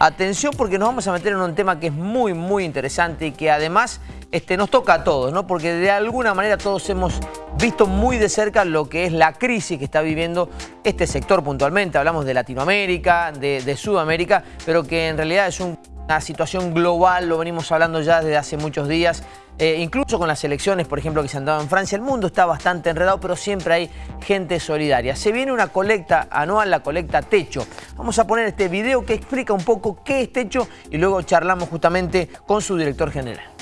Atención porque nos vamos a meter en un tema que es muy, muy interesante y que además este, nos toca a todos, ¿no? Porque de alguna manera todos hemos visto muy de cerca lo que es la crisis que está viviendo este sector puntualmente. Hablamos de Latinoamérica, de, Sudamérica, pero que en realidad es una situación global, lo venimos hablando ya desde hace muchos días. Eh, incluso con las elecciones, por ejemplo, que se han dado en Francia, el mundo está bastante enredado, pero siempre hay gente solidaria. Se viene una colecta anual, la colecta Techo. Vamos a poner este video que explica un poco qué es Techo y luego charlamos justamente con su director general.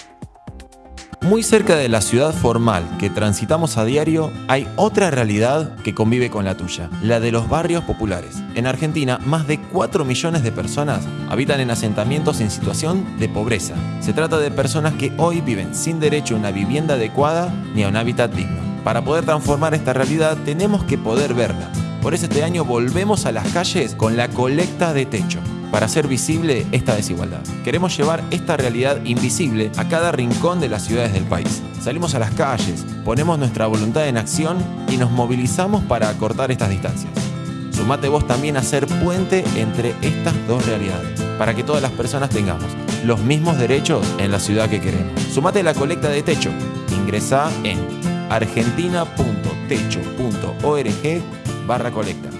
Muy cerca de la ciudad formal que transitamos a diario, hay otra realidad que convive con la tuya, la de los barrios populares. En Argentina, más de 4 millones de personas habitan en asentamientos en situación de pobreza. Se trata de personas que hoy viven sin derecho a una vivienda adecuada ni a un hábitat digno. Para poder transformar esta realidad tenemos que poder verla. Por eso este año volvemos a las calles con la colecta de techo para hacer visible esta desigualdad. Queremos llevar esta realidad invisible a cada rincón de las ciudades del país. Salimos a las calles, ponemos nuestra voluntad en acción y nos movilizamos para acortar estas distancias. Sumate vos también a ser puente entre estas dos realidades, para que todas las personas tengamos los mismos derechos en la ciudad que queremos. Sumate a la colecta de techo. Ingresa en argentina.techo.org barra colecta.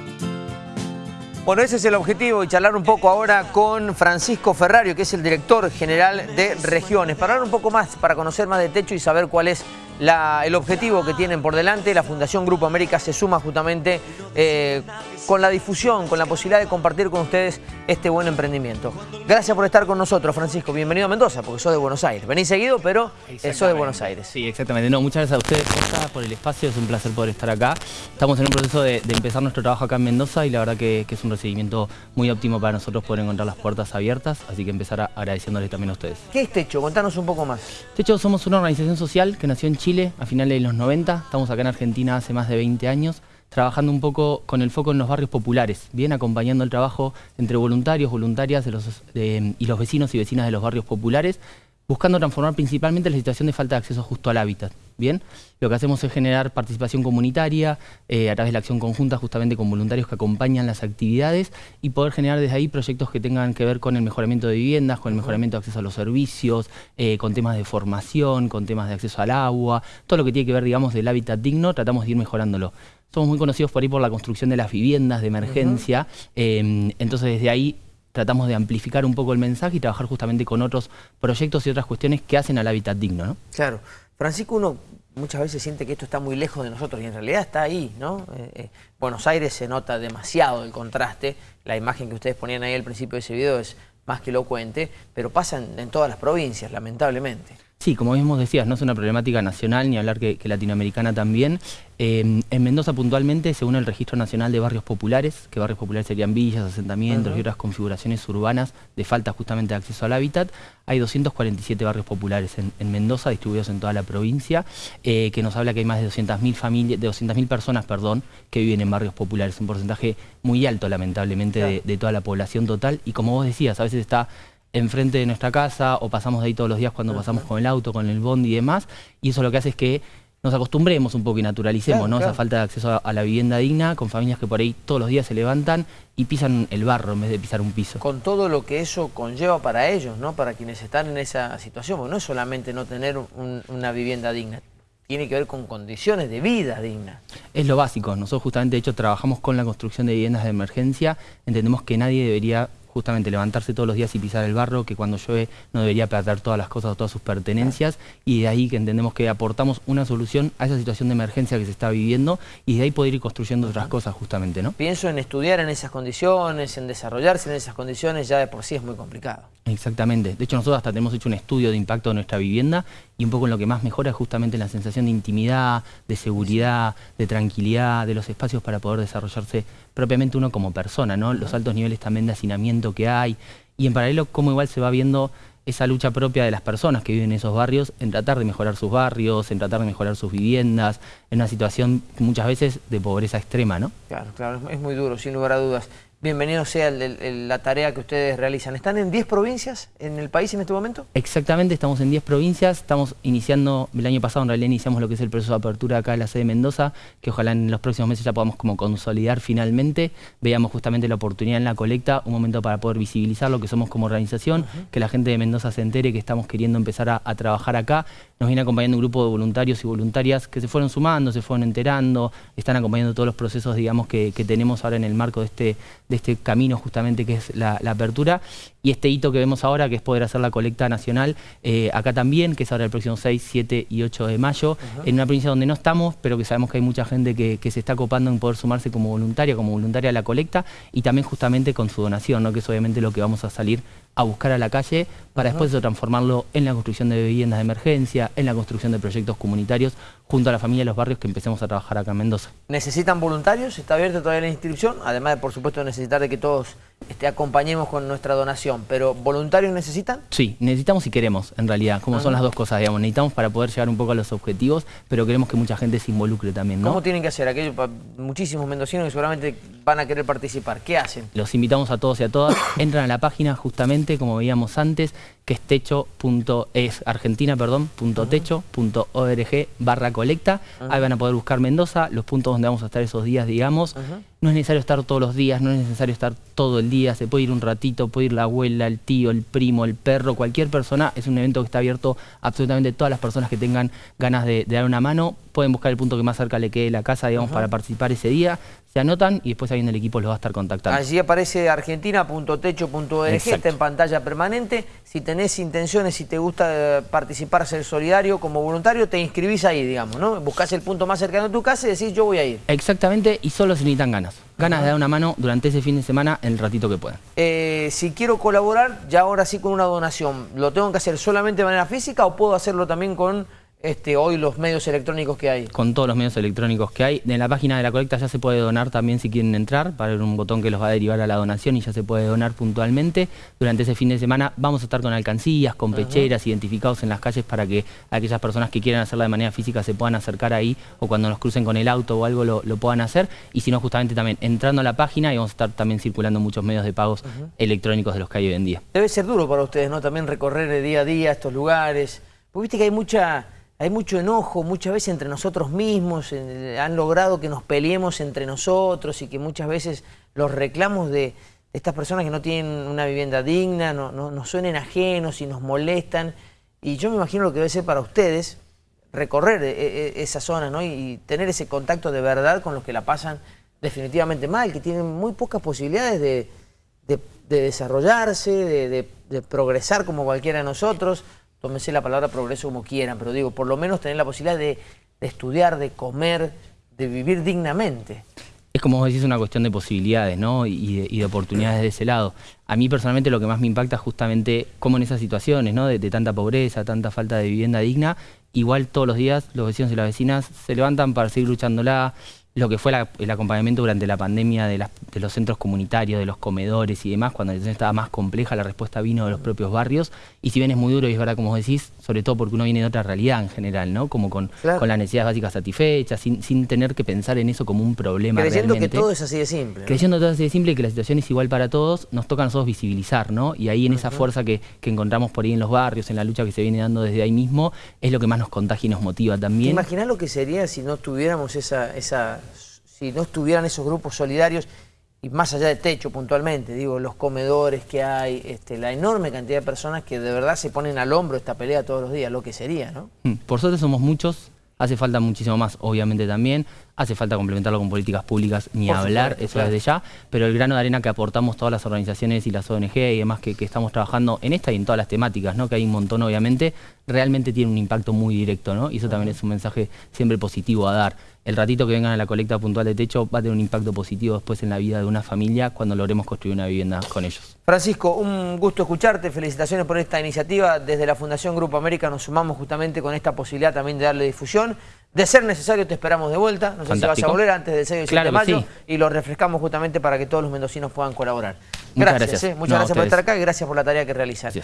Bueno, ese es el objetivo y charlar un poco ahora con Francisco Ferrario, que es el director general de Regiones, para hablar un poco más, para conocer más de Techo y saber cuál es el objetivo que tienen por delante. La Fundación Grupo América se suma justamente eh, con la difusión, con la posibilidad de compartir con ustedes este buen emprendimiento. Gracias por estar con nosotros, Francisco. Bienvenido a Mendoza, porque sos de Buenos Aires. Venís seguido, pero eh, sos de Buenos Aires. Sí, exactamente. No, muchas gracias a ustedes por el espacio. Es un placer poder estar acá. Estamos en un proceso de, empezar nuestro trabajo acá en Mendoza y la verdad que, es un recibimiento muy óptimo para nosotros poder encontrar las puertas abiertas. Así que empezar agradeciéndoles también a ustedes. ¿Qué es Techo? Contanos un poco más. Techo somos una organización social que nació en Chile a finales de los 90. Estamos acá en Argentina hace más de 20 años trabajando un poco con el foco en los barrios populares, bien acompañando el trabajo entre voluntarios, voluntarias y los vecinos y vecinas de los barrios populares, buscando transformar principalmente la situación de falta de acceso justo al hábitat. Bien, lo que hacemos es generar participación comunitaria eh, a través de la acción conjunta justamente con voluntarios que acompañan las actividades y poder generar desde ahí proyectos que tengan que ver con el mejoramiento de viviendas, con el mejoramiento de acceso a los servicios, eh, con temas de formación, con temas de acceso al agua, todo lo que tiene que ver, digamos, del hábitat digno, tratamos de ir mejorándolo somos muy conocidos por ahí por la construcción de las viviendas de emergencia, em, entonces desde ahí tratamos de amplificar un poco el mensaje y trabajar justamente con otros proyectos y otras cuestiones que hacen al hábitat digno. ¿no? Claro. Francisco, uno muchas veces siente que esto está muy lejos de nosotros y en realidad está ahí, ¿no? Eh, eh, Buenos Aires se nota demasiado el contraste, la imagen que ustedes ponían ahí al principio de ese video es más que elocuente, pero pasa en todas las provincias, lamentablemente. Sí, como mismo decías, no es una problemática nacional, ni hablar que, latinoamericana también. Em, en Mendoza puntualmente, según el Registro Nacional de Barrios Populares, que barrios populares serían villas, asentamientos y otras configuraciones urbanas de falta justamente de acceso al hábitat, hay 247 barrios populares en, Mendoza, distribuidos en toda la provincia, eh, que nos habla que hay más de 200.000 familias, de 200.000 personas, perdón, que viven en barrios populares, un porcentaje muy alto lamentablemente de, de toda la población total, y como vos decías, a veces está enfrente de nuestra casa o pasamos de ahí todos los días cuando pasamos con el auto, con el bondi y demás, y eso lo que hace es que nos acostumbremos un poco y naturalicemos ¿no? esa falta de acceso a, la vivienda digna con familias que por ahí todos los días se levantan y pisan el barro en vez de pisar un piso. Con todo lo que eso conlleva para ellos, ¿no? para quienes están en esa situación, porque no es solamente no tener una vivienda digna, tiene que ver con condiciones de vida digna. Es lo básico. Nosotros justamente, de hecho, trabajamos con la construcción de viviendas de emergencia. Entendemos que nadie debería justamente levantarse todos los días y pisar el barro, que cuando llueve no debería perder todas las cosas o todas sus pertenencias, y de ahí que entendemos que aportamos una solución a esa situación de emergencia que se está viviendo, y de ahí poder ir construyendo otras cosas justamente, ¿no? Pienso en estudiar en esas condiciones, en desarrollarse en esas condiciones, ya de por sí es muy complicado. Exactamente. De hecho, nosotros hasta tenemos hecho un estudio de impacto de nuestra vivienda, y un poco en lo que más mejora es justamente la sensación de intimidad, de seguridad, de tranquilidad, de los espacios para poder desarrollarse propiamente uno como persona, ¿no? Los altos niveles también de hacinamiento que hay y en paralelo cómo igual se va viendo esa lucha propia de las personas que viven en esos barrios en tratar de mejorar sus barrios, en tratar de mejorar sus viviendas, en una situación muchas veces de pobreza extrema, ¿no? Claro, claro, es muy duro, sin lugar a dudas. Bienvenido sea la tarea que ustedes realizan. ¿Están en 10 provincias en el país en este momento? Exactamente, estamos en 10 provincias, estamos iniciando, el año pasado en realidad iniciamos lo que es el proceso de apertura acá en la sede de Mendoza, que ojalá en los próximos meses ya podamos como consolidar finalmente, veamos justamente la oportunidad en la colecta, un momento para poder visibilizar lo que somos como organización, que la gente de Mendoza se entere que estamos queriendo empezar a, trabajar acá, nos viene acompañando un grupo de voluntarios y voluntarias que se fueron sumando, se fueron enterando, están acompañando todos los procesos digamos que, tenemos ahora en el marco de este este camino justamente que es la, apertura y este hito que vemos ahora que es poder hacer la colecta nacional eh, acá también, que es ahora el próximo 6, 7 y 8 de mayo, en una provincia donde no estamos, pero que sabemos que hay mucha gente que, se está copando en poder sumarse como voluntaria, como voluntaria a la colecta y también justamente con su donación, ¿no? que es obviamente lo que vamos a salir a buscar a la calle para después de transformarlo en la construcción de viviendas de emergencia, en la construcción de proyectos comunitarios junto a la familia de los barrios que empecemos a trabajar acá en Mendoza. ¿Necesitan voluntarios? ¿Está abierta todavía la inscripción? Además de, por supuesto, necesitar de que todos este, acompañemos con nuestra donación. ¿Pero voluntarios necesitan? Sí, necesitamos y queremos, en realidad, como son las dos cosas, digamos. Necesitamos para poder llegar un poco a los objetivos, pero queremos que mucha gente se involucre también, ¿no? ¿Cómo tienen que hacer? Aquellos muchísimos mendocinos que seguramente van a querer participar. ¿Qué hacen? Los invitamos a todos y a todas. Entran a la página justamente, como veíamos antes, que es techo.es argentina, perdón, punto techo.org barra colecta. Ahí van a poder buscar Mendoza, los puntos donde vamos a estar esos días, digamos. No es necesario estar todos los días, no es necesario estar todo el día, se puede ir un ratito, puede ir la abuela, el tío, el primo, el perro, cualquier persona. Es un evento que está abierto a absolutamente todas las personas que tengan ganas de, dar una mano. Pueden buscar el punto que más cerca le quede la casa, digamos, para participar ese día se anotan y después ahí en el equipo los va a estar contactando. Allí aparece argentina.techo.org, está en pantalla permanente. Si tenés intenciones, si te gusta eh, participar, ser solidario como voluntario, te inscribís ahí, digamos, ¿no? Buscás el punto más cercano de tu casa y decís yo voy a ir. Exactamente, y solo se necesitan ganas. Ganas de dar una mano durante ese fin de semana en el ratito que puedan. Eh, si quiero colaborar, ya ahora sí con una donación, ¿lo tengo que hacer solamente de manera física o puedo hacerlo también con este, hoy los medios electrónicos que hay. Con todos los medios electrónicos que hay. En la página de la colecta ya se puede donar también si quieren entrar, para ver un botón que los va a derivar a la donación y ya se puede donar puntualmente. Durante ese fin de semana vamos a estar con alcancías, con pecheras, identificados en las calles para que aquellas personas que quieran hacerla de manera física se puedan acercar ahí o cuando nos crucen con el auto o algo lo, puedan hacer. Y si no, justamente también entrando a la página y vamos a estar también circulando muchos medios de pagos electrónicos de los que hay hoy en día. Debe ser duro para ustedes, ¿no? También recorrer de día a día estos lugares. Porque viste que hay mucha hay mucho enojo muchas veces entre nosotros mismos, han logrado que nos peleemos entre nosotros y que muchas veces los reclamos de, estas personas que no tienen una vivienda digna no, nos suenen ajenos y nos molestan. Y yo me imagino lo que debe ser para ustedes recorrer e, e, esa zona ¿no? y tener ese contacto de verdad con los que la pasan definitivamente mal, que tienen muy pocas posibilidades de, desarrollarse, de, de progresar como cualquiera de nosotros tómense la palabra progreso como quieran, pero digo, por lo menos tener la posibilidad de, estudiar, de comer, de vivir dignamente. Es como vos decís, una cuestión de posibilidades ¿no? y, de, oportunidades de ese lado. A mí personalmente lo que más me impacta es justamente cómo en esas situaciones ¿no? de, de tanta pobreza, tanta falta de vivienda digna, igual todos los días los vecinos y las vecinas se levantan para seguir luchándola, lo que fue el acompañamiento durante la pandemia de, los centros comunitarios, de los comedores y demás, cuando la situación estaba más compleja, la respuesta vino de los propios barrios, y si bien es muy duro y es verdad como decís, sobre todo porque uno viene de otra realidad en general, ¿no? Como con, con las necesidades básicas satisfechas, sin, sin, tener que pensar en eso como un problema Creyendo que todo es así de simple. Creyendo que todo es así de simple y que la situación es igual para todos, nos toca a nosotros visibilizar, ¿no? Y ahí en esa fuerza que, encontramos por ahí en los barrios, en la lucha que se viene dando desde ahí mismo, es lo que más nos contagia y nos motiva también. Imaginá lo que sería si no tuviéramos esa, esa si no estuvieran esos grupos solidarios, y más allá de techo puntualmente, digo, los comedores que hay, este, la enorme cantidad de personas que de verdad se ponen al hombro esta pelea todos los días, lo que sería, ¿no? Mm, por suerte somos muchos, hace falta muchísimo más, obviamente también, hace falta complementarlo con políticas públicas, ni hablar, eso desde ya, pero el grano de arena que aportamos todas las organizaciones y las ONG y demás que, estamos trabajando en esta y en todas las temáticas, ¿no? que hay un montón obviamente, realmente tiene un impacto muy directo, ¿no? y eso también es un mensaje siempre positivo a dar el ratito que vengan a la colecta puntual de techo va a tener un impacto positivo después en la vida de una familia cuando logremos construir una vivienda con ellos. Francisco, un gusto escucharte, felicitaciones por esta iniciativa. Desde la Fundación Grupo América nos sumamos justamente con esta posibilidad también de darle difusión. De ser necesario te esperamos de vuelta, no sé si vas a volver antes del 6 de mayo y lo refrescamos justamente para que todos los mendocinos puedan colaborar. gracias, muchas gracias, eh. por estar acá y gracias por la tarea que realizas.